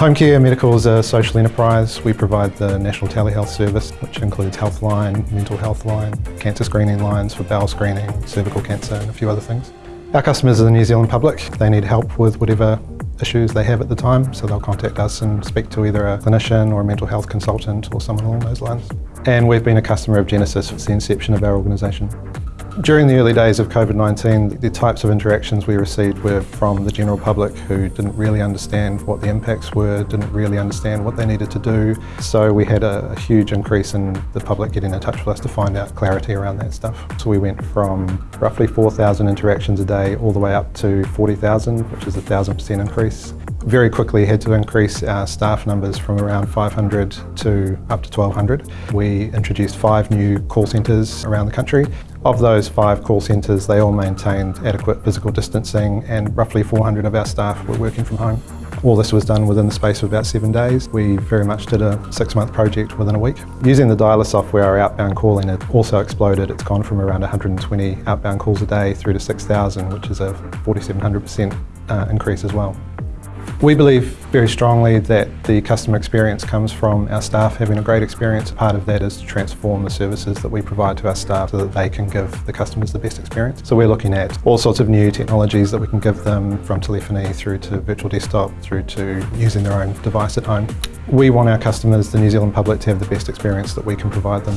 Home Care Medical is a social enterprise. We provide the National Telehealth Service, which includes Healthline, Mental Health Line, cancer screening lines for bowel screening, cervical cancer and a few other things. Our customers are the New Zealand public. They need help with whatever issues they have at the time, so they'll contact us and speak to either a clinician or a mental health consultant or someone along those lines. And we've been a customer of Genesys since the inception of our organisation. During the early days of COVID-19, the types of interactions we received were from the general public who didn't really understand what the impacts were, didn't really understand what they needed to do. So we had a, a huge increase in the public getting in touch with us to find out clarity around that stuff. So we went from roughly 4,000 interactions a day all the way up to 40,000, which is a 1,000% increase very quickly had to increase our staff numbers from around 500 to up to 1200. We introduced five new call centres around the country. Of those five call centres, they all maintained adequate physical distancing and roughly 400 of our staff were working from home. All this was done within the space of about seven days. We very much did a six-month project within a week. Using the dialer software, our outbound calling had also exploded. It's gone from around 120 outbound calls a day through to 6,000, which is a 4,700% uh, increase as well. We believe very strongly that the customer experience comes from our staff having a great experience. Part of that is to transform the services that we provide to our staff so that they can give the customers the best experience. So we're looking at all sorts of new technologies that we can give them from telephony through to virtual desktop through to using their own device at home. We want our customers, the New Zealand public, to have the best experience that we can provide them.